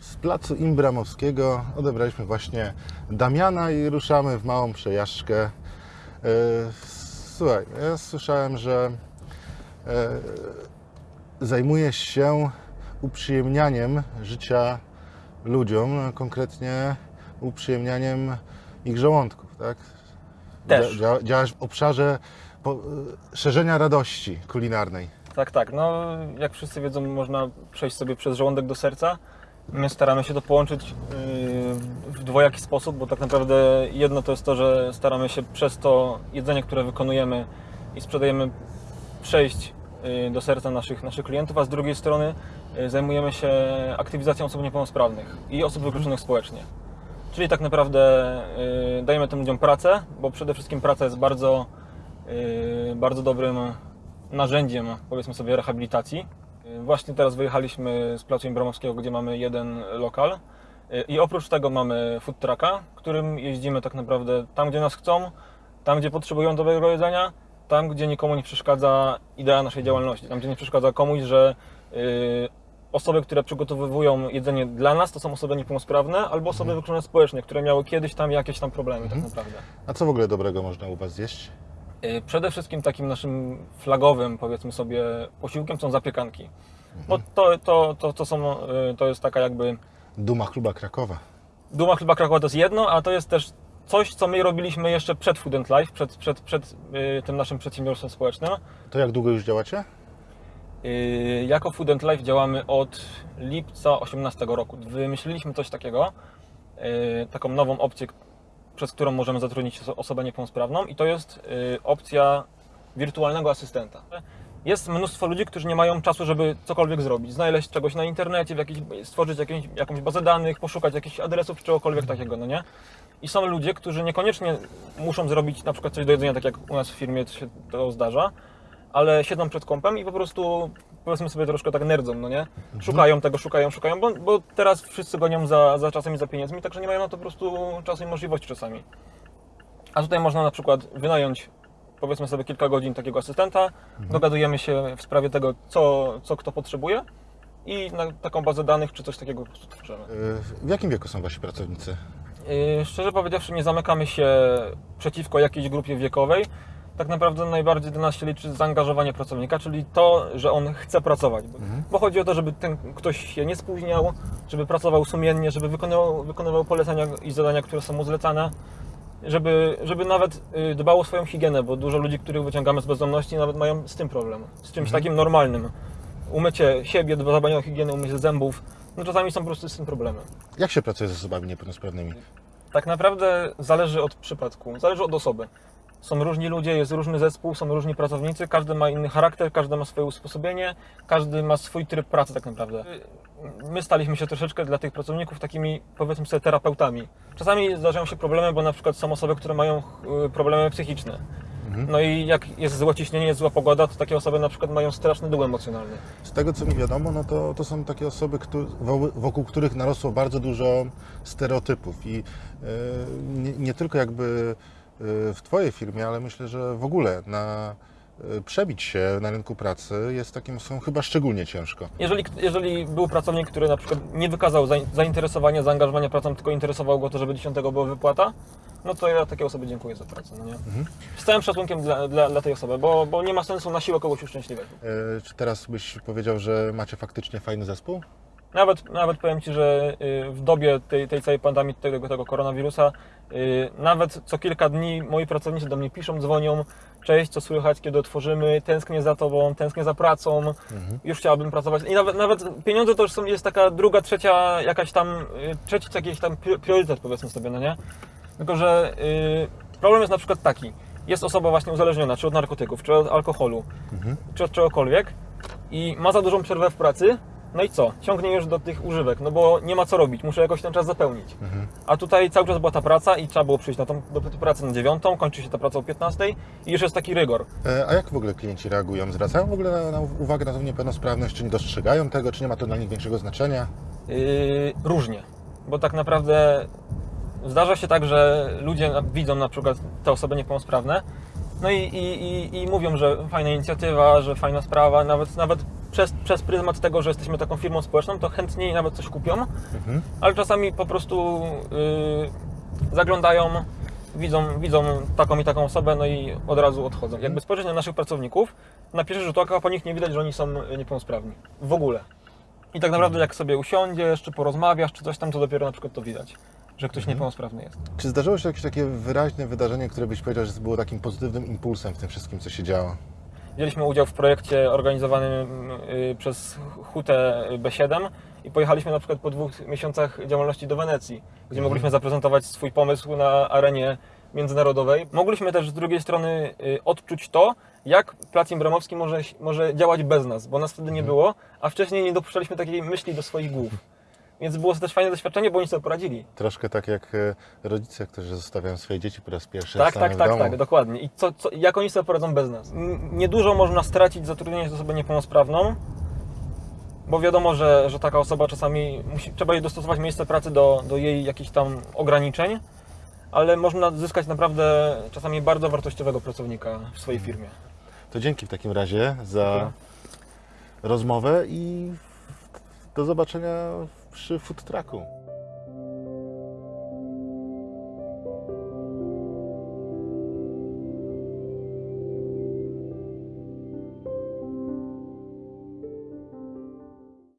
Z placu Imbramowskiego odebraliśmy właśnie Damiana i ruszamy w małą przejażdżkę. E, Słuchaj, ja słyszałem, że e, zajmujesz się uprzyjemnianiem życia ludziom, a konkretnie uprzyjemnianiem ich żołądków, tak? Też. Dzia- Działasz w obszarze e, szerzenia radości kulinarnej. Tak, tak. No, jak wszyscy wiedzą, można przejść sobie przez żołądek do serca. My staramy się to połączyć yy, w dwojaki sposób, bo tak naprawdę jedno to jest to, że staramy się przez to jedzenie, które wykonujemy i sprzedajemy, przejść yy, do serca naszych, naszych klientów, a z drugiej strony yy, zajmujemy się aktywizacją osób niepełnosprawnych i osób wykluczonych społecznie. Czyli tak naprawdę dajemy tym ludziom pracę, bo przede wszystkim praca jest bardzo, bardzo dobrym narzędziem, powiedzmy sobie, rehabilitacji. Yy, Właśnie teraz wyjechaliśmy z Placu Imbramowskiego, gdzie mamy jeden lokal Yy, i oprócz tego mamy food trucka, którym jeździmy tak naprawdę tam, gdzie nas chcą, tam, gdzie potrzebują dobrego jedzenia, tam, gdzie nikomu nie przeszkadza idea naszej działalności, tam, gdzie nie przeszkadza komuś, że yy, osoby, które przygotowują jedzenie dla nas, to są osoby niepełnosprawne albo osoby wykluczone społecznie, które miały kiedyś tam jakieś tam problemy tak naprawdę. A co w ogóle dobrego można u Was zjeść? Y, Przede wszystkim takim naszym flagowym, powiedzmy sobie, posiłkiem są zapiekanki. Bo to, to, to, to, są, y, to jest taka jakby Duma chluba Krakowa. duma chleba Krakowa to jest jedno, a to jest też coś, co my robiliśmy jeszcze przed Food and Life, przed, przed, przed y, tym naszym przedsiębiorstwem społecznym. To jak długo już działacie? Jako Food and Life działamy od lipca 18 roku. Wymyśliliśmy coś takiego, taką nową opcję, przez którą możemy zatrudnić oso- osobę niepełnosprawną i to jest y, opcja wirtualnego asystenta. Jest mnóstwo ludzi, którzy nie mają czasu, żeby cokolwiek zrobić. Znaleźć czegoś na internecie, w jakiejś, stworzyć jakieś, jakąś bazę danych, poszukać jakichś adresów czy czegokolwiek takiego, no nie? I są ludzie, którzy niekoniecznie muszą zrobić na przykład coś do jedzenia, tak jak u nas w firmie to się to zdarza, ale siedzą przed kompem i po prostu powiedzmy sobie troszkę tak nerdzą, no nie? Szukają tego, szukają, szukają, bo, bo teraz wszyscy gonią za, za czasem i za pieniędzmi, także nie mają na to po prostu czasu i możliwości czasami. A tutaj można na przykład wynająć powiedzmy sobie kilka godzin takiego asystenta, dogadujemy się w sprawie tego, co, co kto potrzebuje i na taką bazę danych czy coś takiego po prostu tworzymy. Y, W jakim wieku są Wasi pracownicy? Yy, Szczerze powiedziawszy, nie zamykamy się przeciwko jakiejś grupie wiekowej. Tak naprawdę najbardziej dla nas się liczy zaangażowanie pracownika, czyli to, że on chce pracować. Bo- Bo chodzi o to, żeby ten ktoś się nie spóźniał, żeby pracował sumiennie, żeby wykonywał, wykonywał polecenia i zadania, które są mu zlecane, żeby, żeby nawet yy, dbał o swoją higienę, bo dużo ludzi, których wyciągamy z bezdomności, nawet mają z tym problem. Z czymś takim normalnym. Umycie siebie, dbanie o higienę, umycie zębów. No czasami są po prostu z tym problemy. Jak się pracuje z osobami niepełnosprawnymi? Tak naprawdę zależy od przypadku, zależy od osoby. Są różni ludzie, jest różny zespół, są różni pracownicy, każdy ma inny charakter, każdy ma swoje usposobienie, każdy ma swój tryb pracy tak naprawdę. My staliśmy się troszeczkę dla tych pracowników takimi, powiedzmy sobie, terapeutami. Czasami zdarzają się problemy, bo na przykład są osoby, które mają y, problemy psychiczne. No i jak jest złe ciśnienie, zła pogoda, to takie osoby na przykład mają straszny dół emocjonalny. Z tego co mi wiadomo, no to, to są takie osoby, któ- wo- wokół których narosło bardzo dużo stereotypów i e, nie, nie tylko jakby w Twojej firmie, ale myślę, że w ogóle na e, przebić się na rynku pracy jest takim osobom chyba szczególnie ciężko. Jeżeli, jeżeli był pracownik, który na przykład nie wykazał zain- zainteresowania, zaangażowania pracą, tylko interesowało go to, żeby 10 była wypłata, no to ja takiej osobie dziękuję za pracę. No nie? Z całym szacunkiem dla, dla, dla tej osoby, bo, bo nie ma sensu na siłę kogoś uszczęśliwiać. E, Czy teraz byś powiedział, że macie faktycznie fajny zespół? Nawet, nawet powiem Ci, że y, w dobie tej, tej całej pandemii, tego, tego koronawirusa, y, nawet co kilka dni moi pracownicy do mnie piszą, dzwonią, cześć, co słychać, kiedy otworzymy, tęsknię za Tobą, tęsknię za pracą, już chciałabym pracować. I nawet, nawet pieniądze to już są, jest taka druga, trzecia, jakaś tam, y, trzeci jakiś tam pri- priorytet powiedzmy sobie, no nie? Tylko, że problem jest na przykład taki, jest osoba właśnie uzależniona, czy od narkotyków, czy od alkoholu, czy od czegokolwiek i ma za dużą przerwę w pracy, no i co? Ciągnie już do tych używek, no bo nie ma co robić, muszę jakoś ten czas zapełnić. A tutaj cały czas była ta praca i trzeba było przyjść na tą, do pracy na dziewiątą, kończy się ta praca o 15 i już jest taki rygor. E, A jak w ogóle klienci reagują? Zwracają w ogóle na, na uwagę na tą niepełnosprawność? Czy nie dostrzegają tego? Czy nie ma to dla nich większego znaczenia? Yy, różnie, bo tak naprawdę zdarza się tak, że ludzie widzą na przykład te osoby niepełnosprawne, no i, i, i, i mówią, że fajna inicjatywa, że fajna sprawa, nawet, nawet przez, przez pryzmat tego, że jesteśmy taką firmą społeczną, to chętniej nawet coś kupią, Mhm. ale czasami po prostu yy, zaglądają, widzą, widzą taką i taką osobę, no i od razu odchodzą. Jakby spojrzeć na naszych pracowników, na pierwszy rzut oka po nich nie widać, że oni są niepełnosprawni. W ogóle. I tak naprawdę jak sobie usiądziesz, czy porozmawiasz, czy coś tam, to dopiero na przykład to widać, że ktoś niepełnosprawny jest. Czy zdarzyło się jakieś takie wyraźne wydarzenie, które byś powiedział, że było takim pozytywnym impulsem w tym wszystkim, co się działo? Wzięliśmy udział w projekcie organizowanym y, przez Hutę B7 i pojechaliśmy na przykład po dwóch miesiącach działalności do Wenecji, gdzie mogliśmy zaprezentować swój pomysł na arenie międzynarodowej. Mogliśmy też z drugiej strony y, odczuć to, jak Plac Imbramowski może, może działać bez nas, bo nas wtedy nie było, a wcześniej nie dopuszczaliśmy takiej myśli do swoich głów. Więc było to też fajne doświadczenie, bo oni sobie poradzili. Troszkę tak jak e, rodzice, którzy zostawiają swoje dzieci po raz pierwszy Tak, tak, tak, tak, dokładnie. I co, co, jak oni sobie poradzą bez nas? Niedużo można stracić zatrudniając osobę niepełnosprawną, bo wiadomo, że, że taka osoba czasami musi, trzeba jej dostosować miejsce pracy do, do jej jakichś tam ograniczeń, ale można zyskać naprawdę czasami bardzo wartościowego pracownika w swojej firmie. To dzięki w takim razie za Dziękuję. rozmowę i do zobaczenia przy food trucku.